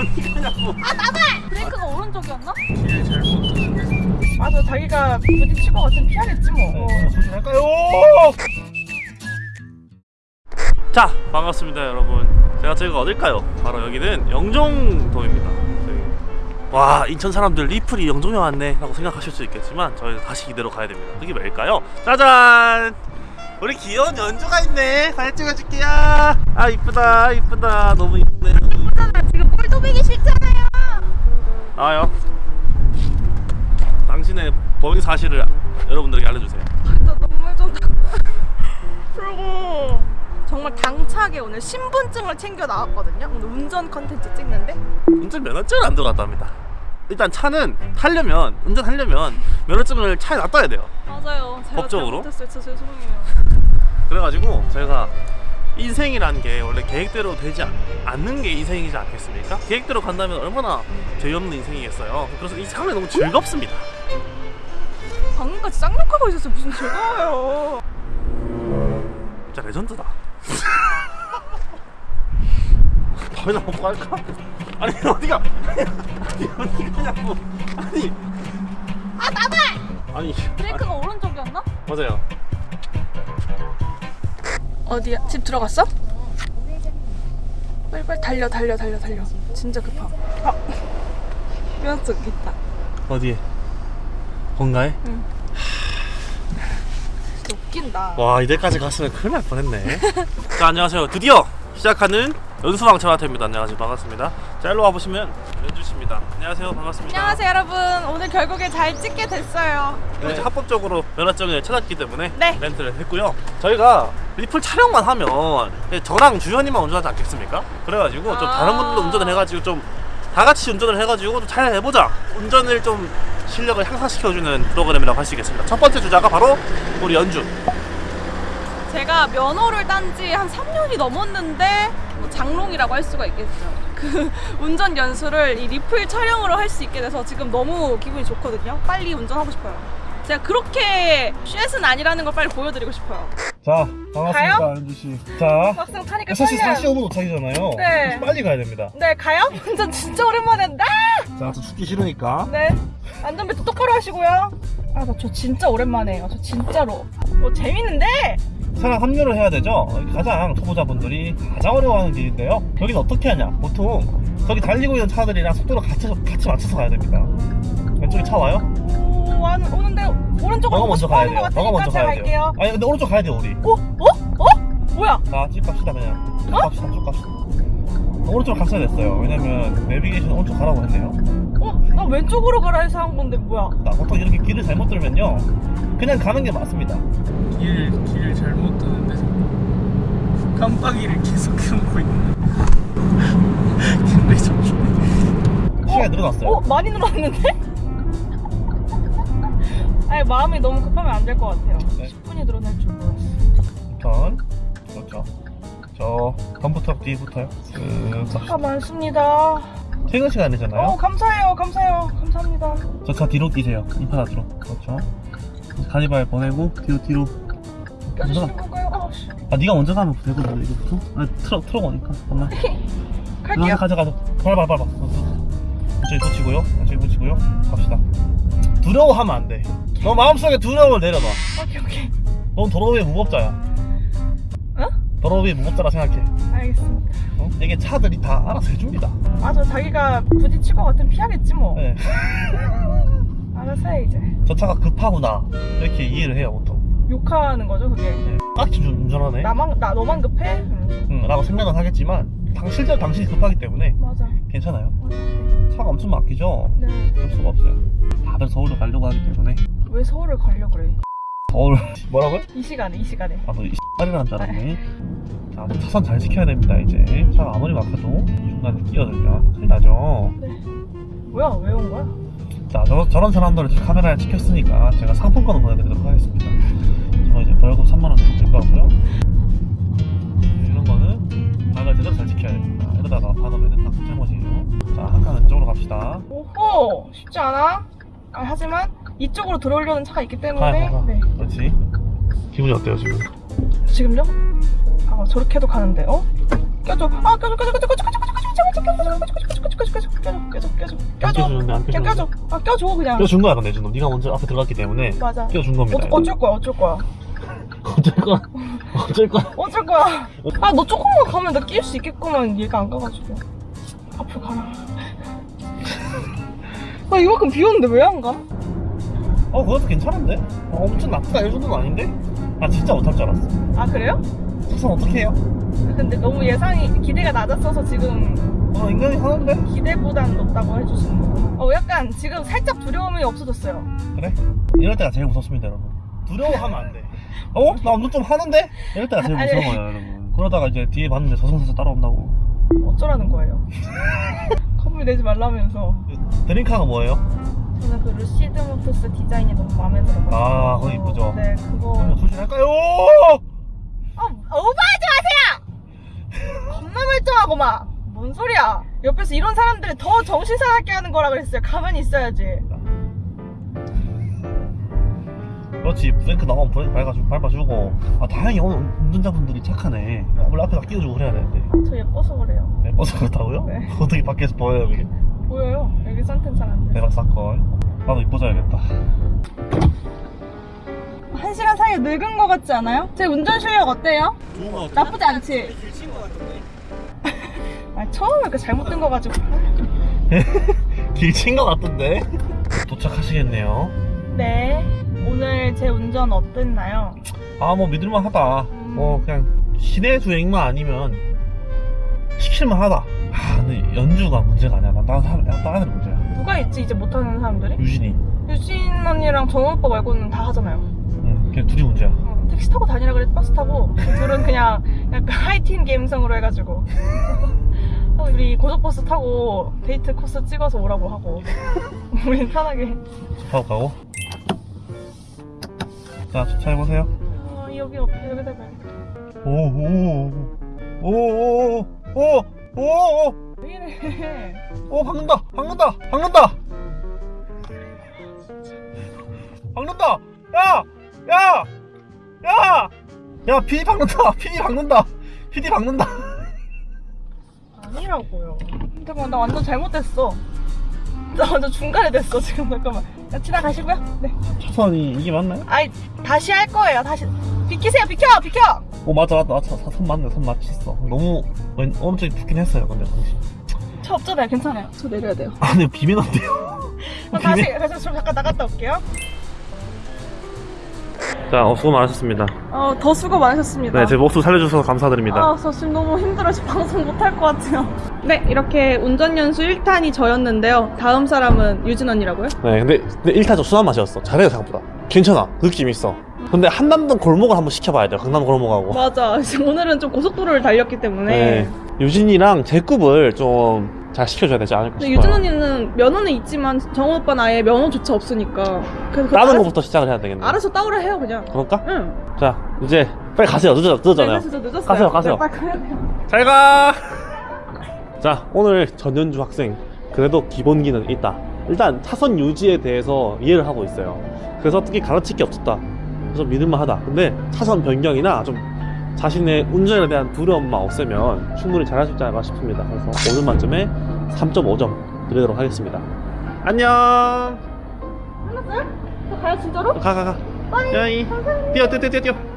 어디 가냐고 아 나발! 브레이크가 오른쪽이었나? 길 잘못 맞아 자기가 부딪힐 것 같으면 피하겠지 뭐 네, 소진할까요? 자 반갑습니다 여러분 제가 저희가 어딜까요? 바로 여기는 영종도입니다 저희. 와 인천 사람들 리플이 영종에 왔네 라고 생각하실 수 있겠지만 저희는 다시 이대로 가야 됩니다 그게 왜일까요? 짜잔 우리 귀여운 연주가 있네 사진 찍어줄게요 아 이쁘다 이쁘다 너무 이쁘네 꼴도배기 싫잖아요. 나와요. 당신의 범인 사실을 여러분들에게 알려주세요. 나 눈물 좀 그리고 정말 당차게 오늘 신분증을 챙겨 나왔거든요. 오늘 운전 컨텐츠 찍는데. 운전 면허증을 안 들어갔답니다. 일단 차는 타려면 운전하려면 면허증을 차에 놔둬야 돼요. 맞아요. 제가 법적으로? 잘못했어요. 진짜 죄송해요. 그래가지고 저희가 인생이라는 게 원래 계획대로 되지 않, 않는 게 인생이지 않겠습니까? 계획대로 간다면 얼마나 죄 없는 인생이겠어요. 그래서 이 상황이 너무 즐겁습니다. 방금까지 쌍욕하고 있었어요 무슨 즐거워요 진짜 레전드다. 밥이나 먹고 갈까? 아니 어디가? 아니 어디 가냐고? 아니 아 나발! 아니 브레이크가 오른쪽이었나? 맞아요. 어디야? 집 들어갔어? 빨리 빨리 달려 달려 달려 달려 진짜 급하 아 면허증 있다 어디에? 본가에? 진짜 웃긴다 와 이때까지 갔으면 큰일 날 뻔했네 자 안녕하세요 드디어 시작하는 연수왕차와태입니다. 안녕하세요. 반갑습니다. 자 일로 와보시면 연주씨입니다. 안녕하세요. 반갑습니다. 안녕하세요 여러분. 오늘 결국에 잘 찍게 됐어요. 네, 이제 합법적으로 면허증을 찾았기 때문에 네. 렌트를 했고요. 저희가 리플 촬영만 하면 저랑 주현이만 운전하지 않겠습니까? 그래가지고 좀 아. 다른 분들도 운전을 해가지고 좀 다 같이 운전을 해가지고 좀 잘 해보자. 운전을 좀 실력을 향상시켜주는 프로그램이라고 할 수 있겠습니다. 첫 번째 주자가 바로 우리 연주 제가 면허를 딴 지 한 3년이 넘었는데 뭐 장롱이라고 할 수가 있겠죠. 그 운전 연수를 이 리플 촬영으로 할 수 있게 돼서 지금 너무 기분이 좋거든요. 빨리 운전하고 싶어요. 제가 그렇게 쉣은 아니라는 걸 빨리 보여드리고 싶어요. 자 반갑습니다? 연주씨. 자 막상 타니까 6시 떨려요. 45분 도착이잖아요. 네. 빨리 가야 됩니다. 네 가요? 운전 진짜 오랜만에 한다 자, 저 죽기 싫으니까. 네. 안전벨트 똑바로 하시고요. 아나저 진짜 오랜만에 해요. 저 진짜로. 뭐 재밌는데 차량 합류를 해야 되죠. 가장 초보자분들이 가장 어려워하는 길인데요. 여기는 어떻게 하냐? 보통 저기 달리고 있는 차들이랑 속도를 같이, 같이 맞춰서 가야 됩니다. 왼쪽에 차 와요? 오, 와, 오는데 오른쪽으로 너가 먼저 가야 돼요. 것 너가 먼저 가야 돼요. 갈게요 아니 근데 오른쪽 가야 돼 우리. 어? 어? 어? 뭐야? 자, 쭉 갑시다 그냥. 쭉 갑시다, 쭉 갑시다. 오른쪽 갔어야 됐어요. 왜냐면 내비게이션 오른쪽 가라고 했네요. 어? 나 왼쪽으로 가라 해서 한 건데 뭐야? 나 보통 이렇게 길을 잘못 들면요, 그냥 가는 게 맞습니다. 길, 길 잘못 자꾸 깜빡이를 계속 켜고 있는 근데 좀 시간이 늘어났어요. 어? 많이 늘었는데? 아니 마음이 너무 급하면 안 될 것 같아요 네. 10분이 늘어날 줄 몰랐어 전 그렇죠. 저 덤프트럭 뒤부터요. 그 차가 많습니다 퇴근 시간이잖아요. 어 감사해요 감사해요 감사합니다 저 차 뒤로 끼세요. 이파라드로. 그렇죠. 가니발 보내고 뒤로 뒤로. 껴주시는 건가요? 아, 씨. 아 네가 먼저 가면 되거든 이거부터. 아 트럭 트럭 오니까. 잠깐만. 갈게요 가자 가자. 밟아 밟아. 저기 붙이고요. 저기 붙이고요. 갑시다. 두려워하면 안 돼. 너 마음속에 두려움을 내려놔. 오케이 오케이 넌 위에 무법자야. 위에 무법자라 생각해. 알겠습니다 어? 이게 차들이 다 알아서 해줍니다. 맞아 자기가 부딪힐 것 같으면 피하겠지 뭐 네. 알아서 해 이제 저 차가 급하구나. 이렇게 이해를 해요 보통. 욕하는 거죠 그게 네. 좀 운전하네. 나만 나 너만 급해? 이러면서. 응, 라고 생각은 하겠지만 당, 실제로 당신이 급하기 때문에 맞아 괜찮아요. 맞아 차가 엄청 막히죠? 네. 그럴 수가 없어요. 다들 서울로 가려고 하기 때문에 왜 서울을 가려 그래? 서울 뭐라고요? 이 시간에 이 시간에. 아, 너이 X발이라는 줄 알았네. 자, 뭐 차선 잘 지켜야 됩니다, 이제. 차가 아무리 막혀도 중간에 끼어들면 큰일 나죠. 네. 뭐야 왜 온 거야? 자, 저, 저런 사람들을 카메라에 찍혔으니까 제가 상품권을 보내드리도록 하겠습니다. 저 이제 벌금 3만원 정도 될것 같고요. 이런 거는 방을 제대로 잘 지켜야 됩니다. 이러다가 받으면 다 잘못이에요. 자, 한칸 이쪽으로 갑시다. 오호 쉽지 않아. 아, 하지만 이쪽으로 들어오려는 차가 있기 때문에 가야 가. 네. 그렇지. 기분이 어때요, 지금? 지금요? 아 저렇게도 가는데 어? 껴줘 아 껴줘 껴줘 껴줘 껴줘 껴줘 껴줘 껴줘 껴줘 껴줘 안 껴줘 껴주는데 안 그냥 껴주는데 껴줘 아 껴줘 그냥 껴준 거야 근데 준호 네가 먼저 앞에 들어갔기 때문에 맞아 껴준 겁니다 어, 어쩔 거야 어쩔 거야 어쩔 거야 어쩔 거야 어쩔 거야 아 너 조금만 가면 나 끼울 수 있겠구만 얘가 안 가가지고 앞으로 가라 아 이만큼 비 오는데 왜 안 가? 어 그것도 괜찮은데? 어, 엄청 나쁘다 이 정도는 아닌데? 나 진짜 못할 줄 알았어 아 그래요? 우선 어떻게 해요? 근데 너무 예상이 기대가 낮았어서 지금 어 인간이 하는데? 기대보단 높다고 해주시는 거예요 어 약간 지금 살짝 두려움이 없어졌어요 그래? 이럴 때가 제일 무섭습니다 여러분 두려워하면 안돼 어? 나 운동 좀 하는데? 이럴 때가 제일. 무서워요 여러분 그러다가 이제 뒤에 봤는데 저승사자 따라온다고 어쩌라는 거예요 겁을 내지 말라면서 드링크가 뭐예요? 저는 그 루시드 모토스 디자인이 너무 마음에 들어요 아, 그거 이쁘죠? 네 그거 한번 소진할까요? 어, 오버하지 마세요! 겁나 멀쩡하고 막. 뭔 소리야? 옆에서 이런 사람들이 더 정신 사납게 하는 거라 그랬어요. 가만히 있어야지. 그렇지 브레이크 나가면 브레이크 밟아주고, 밟아주고 아 다행히 오늘 운전자분들이 착하네 원래 앞에 다 끼워주고 그래야 되는데 저 예뻐서 그래요. 네, 버스 그렇다고요? 네. 어떻게 밖에서 보여요 그게? 보여요. 여기 선텐 잘안 돼. 대박 사건 나도 이뻐져야겠다 한 시간 사이에 늙은 거 같지 않아요? 제 운전 실력 어때요? 좋은 거 같아 나쁘지 않지? 아, 처음에 이렇게 잘못 든 거 가지고. 길친 거 같던데 도착하시겠네요 네. 오늘 제 운전 어땠나요? 아 뭐 믿을만 하다. 뭐 그냥 시내 주행만 아니면 시킬만 하다. 아 근데 연주가 문제가 아니야. 난 다른 사람 다른 애들 문제야. 누가 있지, 이제 못하는 사람들이? 유진이. 유진 언니랑 정원 오빠 말고는 다 하잖아요. 응 그냥 둘이 문제야. 어, 택시 타고 다니라 그래 버스 타고 그 둘은 그냥 약간 하이틴 감성으로 해가지고. 어, 우리 고속버스 타고 데이트 코스 찍어서 오라고 하고. 우린 편하게. 타고 가고 자 주차해보세요. 어, 여기 옆에 여기다 봐 오오오오오오오오 왜 이래? 오 박는다 박는다 박는다. 박는다 야 야 야 야 PD 박는다 PD 박는다 PD 박는다. 아니라고요. 잠깐만 나 완전 잘못됐어. 나 완전 중간에 됐어 지금. 잠깐만. 야, 지나가시고요. 네. 차선이 이게 맞나요? 아이 다시 할 거예요. 다시. 비키세요 비켜 비켜! 오 맞아 맞아 맞아. 선 맞네 선 맞췄어. 너무 왼- 오른쪽이 붙긴 했어요 근데 당시. 저 없잖아요 괜찮아요. 저 내려야 돼요. 아 근데 비매너인데요. 그럼 다시 그래서 좀 잠깐 나갔다 올게요. 자 어, 수고 많으셨습니다. 어 더 수고 많으셨습니다. 네 제 목숨 살려주셔서 감사드립니다. 아, 저 지금 너무 힘들어요. 지금 방송 못할 것 같아요. 네, 이렇게 운전연수 1탄이 저였는데요. 다음 사람은 유진 언니라고요? 네, 근데, 근데 1탄 좀 순한 맛이었어. 잘해요, 생각보다. 괜찮아. 느낌 있어. 근데 한남동 골목을 한번 시켜봐야 돼요. 강남 골목하고. 맞아. 오늘은 좀 고속도로를 달렸기 때문에. 네. 유진이랑 제급을 좀 잘 시켜줘야 되지 않을까 싶어요. 유진 언니는 면허는 있지만 정우 오빠는 아예 면허조차 없으니까. 그래서 알아서, 거부터 시작을 해야 되겠네. 알아서 따오라 해요, 그냥. 그럴까? 응. 자, 이제 빨리 가세요. 늦어, 늦었잖아요. 네, 늦었어요. 가세요, 가세요. 네, 빨리 가야 돼요. 잘 가! 자, 오늘 전현주 학생. 그래도 기본기는 있다. 일단 차선 유지에 대해서 이해를 하고 있어요. 그래서 특히 가르칠 게 없었다. 그래서 믿을만 하다. 근데 차선 변경이나 좀 자신의 운전에 대한 두려움만 없애면 충분히 잘할 수 있지 않을까 싶습니다. 그래서 오늘 만점에 3.5점 드리도록 하겠습니다. 안녕! 끝났어요? 저 가요, 진짜로? 가, 가, 가. 야이. 뛰어, 뛰어, 뛰어, 뛰어.